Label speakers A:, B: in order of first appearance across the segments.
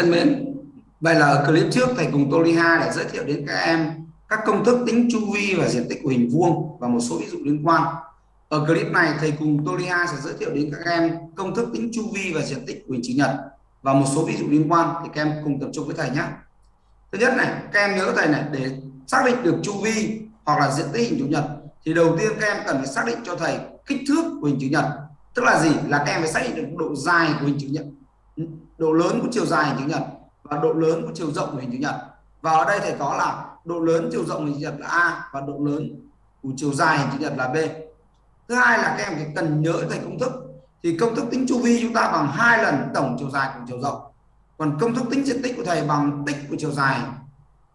A: thân mến, vậy là ở clip trước thầy cùng Toliha đã giới thiệu đến các em các công thức tính chu vi và diện tích của hình vuông và một số ví dụ liên quan. Ở clip này thầy cùng Toliha sẽ giới thiệu đến các em công thức tính chu vi và diện tích của hình chữ nhật và một số ví dụ liên quan thì các em cùng tập trung với thầy nhé. Thứ nhất này, các em nhớ thầy này để xác định được chu vi hoặc là diện tích hình chữ nhật thì đầu tiên các em cần phải xác định cho thầy kích thước của hình chữ nhật. Tức là gì? Là các em phải xác định được độ dài của hình chữ nhật, độ lớn của chiều dài hình chữ nhật và độ lớn của chiều rộng của hình chữ nhật. Và ở đây thầy có là độ lớn chiều rộng hình chữ nhật là A và độ lớn của chiều dài hình chữ nhật là B. Thứ hai là các em phải cần nhớ thầy công thức. Thì công thức tính chu vi chúng ta bằng hai lần tổng chiều dài cùng chiều rộng. Còn công thức tính diện tích của thầy bằng tích của chiều dài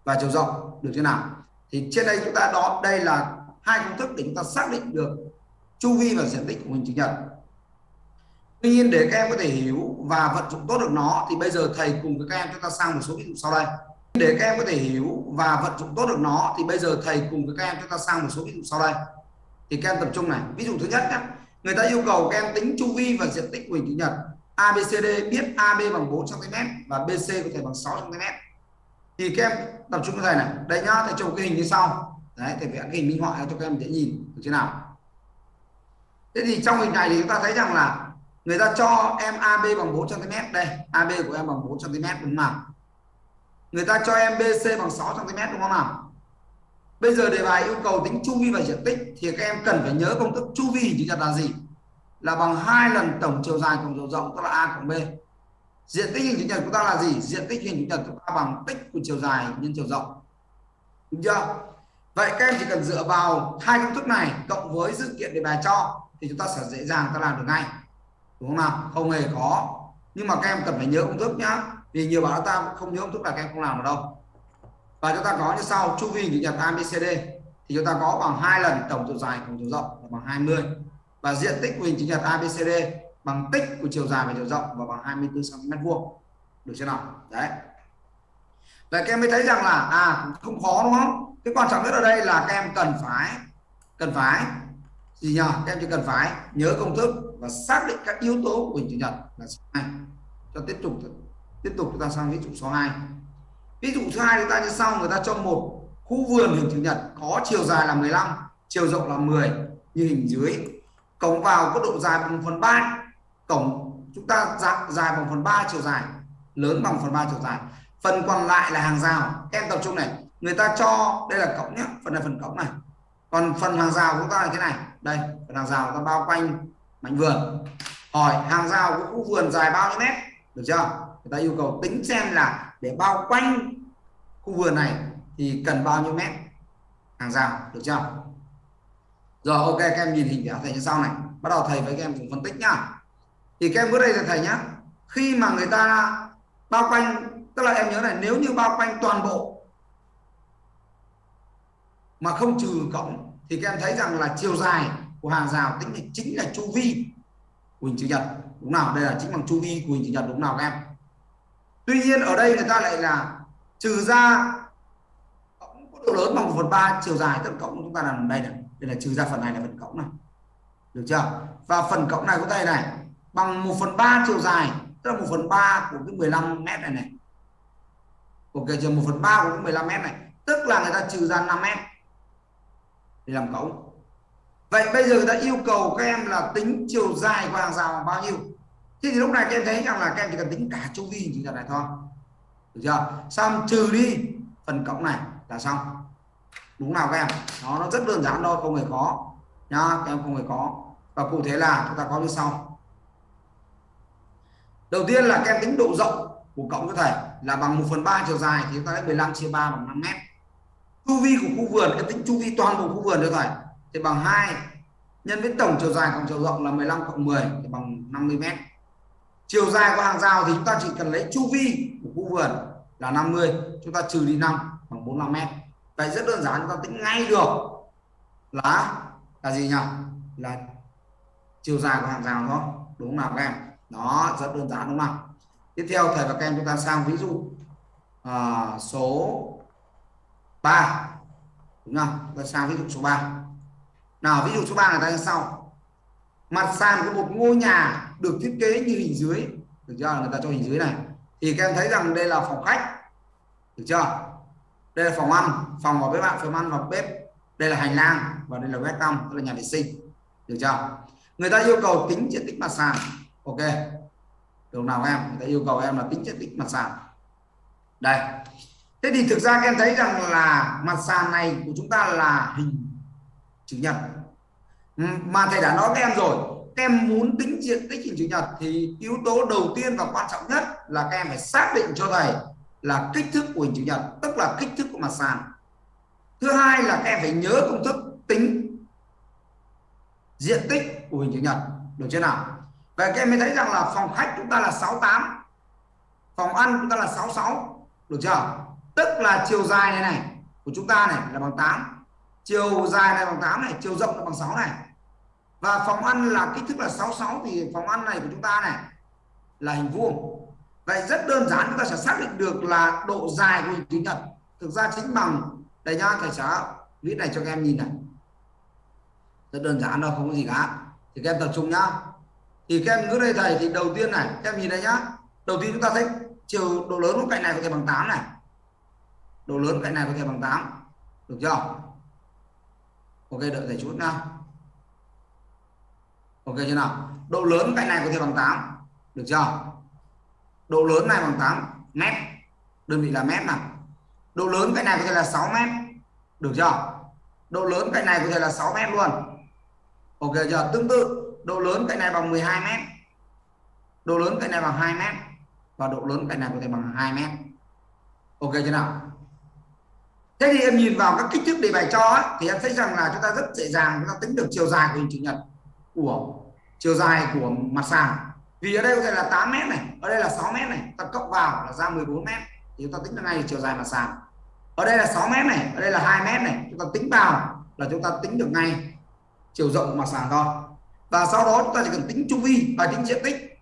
A: và chiều rộng được thế nào? Thì trên đây chúng ta đó đây là hai công thức để chúng ta xác định được chu vi và diện tích của hình chữ nhật. Tuy nhiên để các em có thể hiểu và vận dụng tốt được nó thì bây giờ thầy cùng với các em chúng ta sang một số ví dụ sau đây. Để các em có thể hiểu và vận dụng tốt được nó thì bây giờ thầy cùng với các em chúng ta sang một số ví dụ sau đây. Thì các em tập trung này. Ví dụ thứ nhất nhé. Người ta yêu cầu các em tính chu vi và diện tích của hình chữ nhật. ABCD biết AB bằng 4 cm và BC có thể bằng 6 cm. Thì các em tập trung với thầy này. Đây nhá, thầy chụp cái hình như sau. Đấy, thầy vẽ cái hình minh họa cho các em dễ nhìn được thế nào. Thế thì trong hình này thì chúng ta thấy rằng là người ta cho em AB bằng 4 cm đây AB của em bằng 4 cm đúng không nào người ta cho em BC bằng 6 cm đúng không nào bây giờ đề bài yêu cầu tính chu vi và diện tích thì các em cần phải nhớ công thức chu vi chữ nhật là gì? Là bằng hai lần tổng chiều dài cộng chiều rộng, tức là A cộng B. Diện tích hình chữ nhật của ta là gì? Diện tích hình chữ nhật của ta bằng tích của chiều dài nhân chiều rộng. Đúng chưa? Vậy các em chỉ cần dựa vào hai công thức này cộng với dự kiện đề bài cho thì chúng ta sẽ dễ dàng ta làm được ngay đúng không nào? Không hề khó. Nhưng mà các em cần phải nhớ công thức nhá. Vì nhiều bạn ta không nhớ công thức là các em không làm được đâu. Và chúng ta có như sau, chu vi chữ nhật ABCD thì chúng ta có bằng hai lần tổng chiều dài cộng chiều rộng là bằng 20 và diện tích của hình chữ nhật ABCD bằng tích của chiều dài và chiều rộng và bằng 24 cm vuông. Được chưa nào? Đấy. Vậy các em mới thấy rằng là à không khó đúng không? Cái quan trọng nhất ở đây là các em cần phải cần phải gì nhỉ các em chỉ cần phải nhớ công thức và xác định các yếu tố của hình chữ nhật là số 2 cho tiếp tục tiếp tục chúng ta sang ví dụ số 2 ví dụ thứ hai chúng ta như sau, người ta cho một khu vườn hình chữ nhật có chiều dài là 15 chiều rộng là 10 như hình dưới. Cổng vào có độ dài bằng phần 3 cổng chúng ta dạng dài bằng phần 3 chiều dài, lớn bằng phần 3 chiều dài. Phần còn lại là hàng rào. Em tập trung này, người ta cho, đây là cổng nhé, phần này, phần cổng này còn phần hàng rào của chúng ta là thế này. Đây, phần hàng rào ta bao quanh mảnh vườn. Hỏi, hàng rào của khu vườn dài bao nhiêu mét? Được chưa? Người ta yêu cầu tính xem là để bao quanh khu vườn này thì cần bao nhiêu mét hàng rào. Được chưa? Rồi, ok, các em nhìn hình vẽ thầy như sau này. Bắt đầu thầy với các em cùng phân tích nhá. Thì các em bước đây là thầy nhá. Khi mà người ta bao quanh, tức là em nhớ này, nếu như bao quanh toàn bộ mà không trừ cổng thì các em thấy rằng là chiều dài của hàng rào tính là chính là chu vi của hình chữ nhật. Đúng nào đây là chính bằng chu vi của hình chữ nhật đúng nào các em? Tuy nhiên ở đây người ta lại là trừ ra cộng có độ lớn bằng 1 phần ba chiều dài tất cộng chúng ta làm đây này. Đây là trừ ra phần này là phần cộng này. Được chưa? Và phần cộng này của tay này, bằng 1 phần ba chiều dài, tức là 1 phần ba của cái 15 mét này này. Ok chưa? 1 phần ba của cái 15 mét này. Tức là người ta trừ ra 5 mét để làm cộng vậy bây giờ người ta yêu cầu các em là tính chiều dài của hàng rào bằng bao nhiêu? Thế thì lúc này các em thấy rằng là các em chỉ cần tính cả chu vi chỉ này thôi. Được chưa? Xong, trừ đi phần cộng này là xong. Đúng nào các em? Nó nó rất đơn giản thôi, không hề khó. Nhá, các em không hề có và cụ thể là chúng ta có như sau. Đầu tiên là các em tính độ rộng của cộng với thầy là bằng 1 phần ba chiều dài thì chúng ta lấy 15 chia 3 bằng 5 mét chu vi của khu vườn cái tính chu vi toàn bộ khu vườn được rồi. Thì bằng 2 nhân với tổng chiều dài cộng chiều rộng là 15 cộng 10 thì bằng 50 mét. Chiều dài của hàng rào thì chúng ta chỉ cần lấy chu vi của khu vườn là 50 chúng ta trừ đi 5 bằng 45 mét. Vậy rất đơn giản chúng ta tính ngay được là là gì nhỉ? Là chiều dài của hàng rào thôi đúng không nào các em? Đó rất đơn giản đúng không tiếp theo thầy và các em chúng ta sang ví dụ à, số 3 đúng không? Ta sang ví dụ số 3 nào, ví dụ số 3 là ta như sau. Mặt sàn của một ngôi nhà được thiết kế như hình dưới. Được chưa? Người ta cho hình dưới này. Thì các em thấy rằng đây là phòng khách. Được chưa? Đây là phòng ăn. Phòng và bếp bạn, phòng ăn và bếp. Đây là hành lang và đây là welcome tức là nhà vệ sinh. Được chưa? Người ta yêu cầu tính diện tích mặt sàn. Ok. Được nào em? Người ta yêu cầu em là tính diện tích mặt sàn. Đây thế thì thực ra em thấy rằng là mặt sàn này của chúng ta là hình chữ nhật. Ừ, mà thầy đã nói với em rồi các em muốn tính diện tích hình chữ nhật thì yếu tố đầu tiên và quan trọng nhất là các em phải xác định cho thầy là kích thước của hình chữ nhật, tức là kích thước của mặt sàn. Thứ hai là các em phải nhớ công thức tính diện tích của hình chữ nhật. Được chưa nào? Vậy các em mới thấy rằng là phòng khách chúng ta là 68 phòng ăn chúng ta là 66 được chưa? Tức là chiều dài này này, của chúng ta này là bằng 8 chiều dài này bằng 8 này, chiều rộng là bằng 6 này. Và phòng ăn là kích thước là 66 thì phòng ăn này của chúng ta này là hình vuông. Vậy rất đơn giản, chúng ta sẽ xác định được là độ dài của hình chữ nhật. Thực ra chính bằng đây nhá, thầy sẽ viết này cho các em nhìn này. Rất đơn giản đâu không có gì cả. Thì các em tập trung nhá. Thì các em cứ đây thầy, thì đầu tiên này, các em nhìn đây nhá. Đầu tiên chúng ta thấy chiều độ lớn của cạnh này có thể bằng 8 này độ lớn cạnh này có thể bằng 8 được chưa? Ok, đợi thầy chút nha ok chưa nào? Độ lớn cạnh này có thể bằng 8 được chưa? Độ lớn này bằng 8 mét. Đơn vị là mét nào? Độ lớn cạnh này có thể là 6 mét. Được chưa? Độ lớn cạnh này có thể là 6 mét luôn. Ok chưa? Tương tự, độ lớn cạnh này bằng 12 mét. Độ lớn cạnh này bằng 2 mét. Và độ lớn cạnh này có thể bằng 2 mét. Ok chưa nào? Thế thì em nhìn vào các kích thước đề bài cho ấy, thì em thấy rằng là chúng ta rất dễ dàng chúng ta tính được chiều dài của hình chữ nhật của chiều dài của mặt sàn. Vì ở đây có thể là 8 mét này ở đây là 6 mét này ta cộng vào là ra 14 mét thì chúng ta tính được ngay chiều dài mặt sàn. Ở đây là 6 mét này ở đây là 2 mét này chúng ta tính vào là chúng ta tính được ngay chiều rộng của mặt sàn thôi. Và sau đó chúng ta chỉ cần tính chu vi và tính diện tích.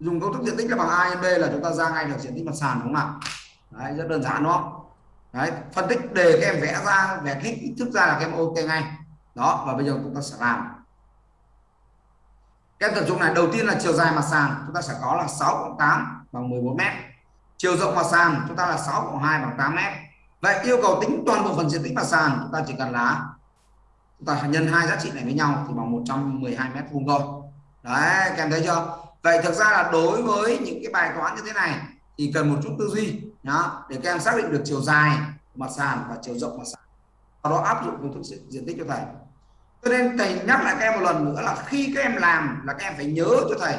A: Dùng công thức diện tích là bằng a nhân b là chúng ta ra ngay được diện tích mặt sàn đúng không ạ? Đấy, rất đơn giản đúng không? Đấy, phân tích, đề các em vẽ ra, vẽ kích thức ra là các em ok ngay. Đó, và bây giờ chúng ta sẽ làm. Các em tập trung này, đầu tiên là chiều dài mặt sàn, chúng ta sẽ có là 6 cộng 8 bằng 14 mét. Chiều rộng mặt sàn, chúng ta là 6 cộng 2 bằng 8 mét. Vậy yêu cầu tính toàn bộ phần diện tích mặt sàn, chúng ta chỉ cần là, chúng ta nhân hai giá trị này với nhau thì bằng 112 mét vuông thôi. Đấy, các em thấy chưa? Vậy thực ra là đối với những cái bài toán như thế này thì cần một chút tư duy đó, để các em xác định được chiều dài mặt sàn và chiều rộng mặt sàn. Sau đó áp dụng công thức diện tích cho thầy. Cho nên thầy nhắc lại các em một lần nữa là khi các em làm là các em phải nhớ cho thầy,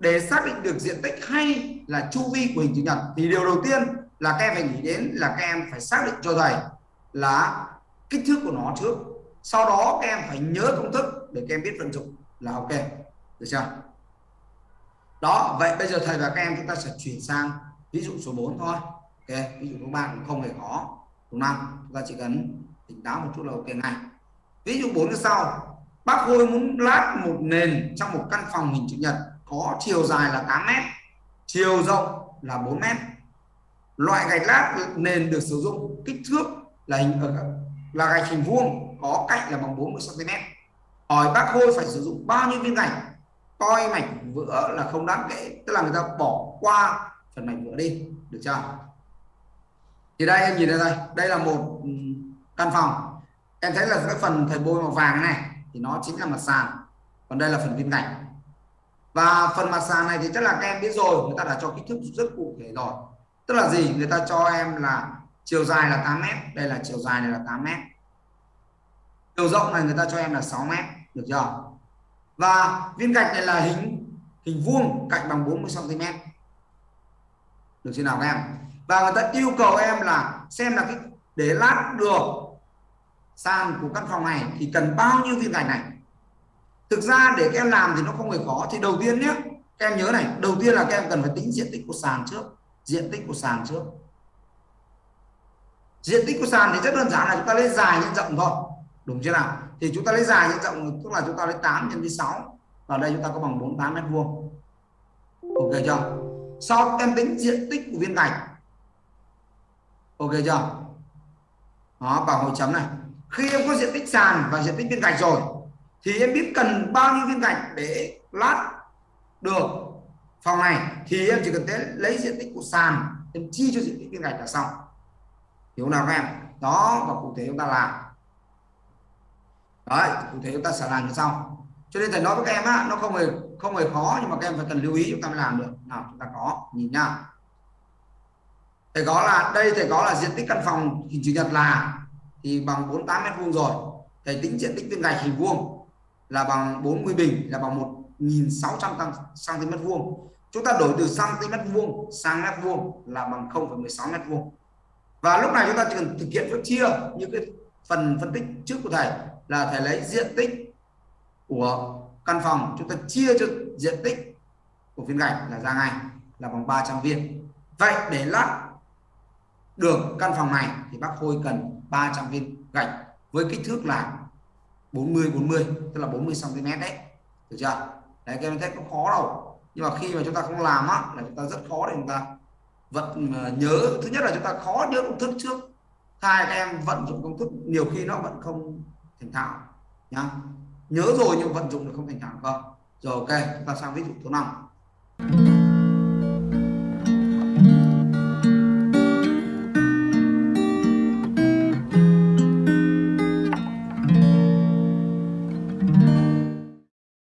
A: để xác định được diện tích hay là chu vi của hình chữ nhật. Thì điều đầu tiên là các em phải nghĩ đến là các em phải xác định cho thầy là kích thước của nó trước. Sau đó các em phải nhớ công thức để các em biết vận dụng là ok. Được chưa? Đó, vậy bây giờ thầy và các em chúng ta sẽ chuyển sang ví dụ số 4 thôi. Ok, ví dụ số 3 cũng không hề khó. Đúng không chúng ta chỉ cần tỉnh táo một chút là ok ngay. Ví dụ 4 như sau. Bác Hôi muốn lát một nền trong một căn phòng hình chữ nhật, có chiều dài là 8 mét, chiều rộng là 4 mét. Loại gạch lát nền được sử dụng kích thước là hình ờ, là gạch hình vuông, có cạnh là bằng 40 cm hỏi bác Hôi phải sử dụng bao nhiêu viên gạch? Coi mảnh vữa là không đáng kể. Tức là người ta bỏ qua phần mảnh vữa đi, được chưa? Thì đây, em nhìn đây đây. Đây là một ừ, căn phòng. Em thấy là cái phần thầy bôi màu vàng này thì nó chính là mặt sàn. Còn đây là phần viên gạch và phần mặt sàn này thì chắc là các em biết rồi, người ta đã cho kích thước rất cụ thể rồi. Tức là gì? Người ta cho em là chiều dài là 8 mét, đây là chiều dài này là 8 mét. Chiều rộng này người ta cho em là 6 mét, được chưa? Và viên gạch này là hình hình vuông, cạnh bằng 40 cm được chưa nào các em? Và người ta yêu cầu em là xem là cái để lát được sàn của căn phòng này thì cần bao nhiêu viên gạch này. Thực ra để các em làm thì nó không hề khó. Thì đầu tiên nhé, các em nhớ này, đầu tiên là các em cần phải tính diện tích của sàn trước. Diện tích của sàn trước. Diện tích của sàn thì rất đơn giản là chúng ta lấy dài nhân rộng thôi. Đúng chưa nào? Thì chúng ta lấy dài nhân rộng, tức là chúng ta lấy 8 nhân với 6 và đây chúng ta có bằng 48 mét vuông. Ok chưa? Sau em tính diện tích của viên gạch? Ok chưa? Đó vào hồi chấm này. Khi em có diện tích sàn và diện tích viên gạch rồi, thì em biết cần bao nhiêu viên gạch để lát được phòng này, thì em chỉ cần thế lấy diện tích của sàn, em chi cho diện tích viên gạch là xong. Hiểu nào các em? Đó, và cụ thể chúng ta làm. Đấy, cụ thể chúng ta sẽ làm như sau cho nên thầy nói với các em á nó không hề không hề khó nhưng mà các em phải cần lưu ý chúng ta mới làm được. Nào chúng ta có nhìn nha. Thầy có là đây thầy có là diện tích căn phòng hình chữ nhật là thì bằng 48 mét vuông rồi. Thầy tính diện tích viên gạch hình vuông là bằng 40 bình là bằng 1600 cm vuông. Chúng ta đổi từ cm vuông sang mét vuông là bằng 0,16 mét vuông. Và lúc này chúng ta chỉ cần thực hiện phép chia như cái phần phân tích trước của thầy là thầy lấy diện tích của căn phòng. Chúng ta chia cho diện tích của viên gạch là ra ngay, là bằng 300 viên. Vậy để lắp được căn phòng này thì bác Khôi cần 300 viên gạch với kích thước là 40 40 tức là 40 cm đấy. Được chưa? Đấy các em thấy có khó đâu. Nhưng mà khi mà chúng ta không làm á, là chúng ta rất khó để chúng ta vận ờ, nhớ. Thứ nhất là chúng ta khó nhớ công thức trước. Hai các em vận dụng công thức, nhiều khi nó vẫn không thành thạo, nhá nhớ rồi nhưng vận dụng được không thành thạo không rồi, ok, chúng ta sang ví dụ số 5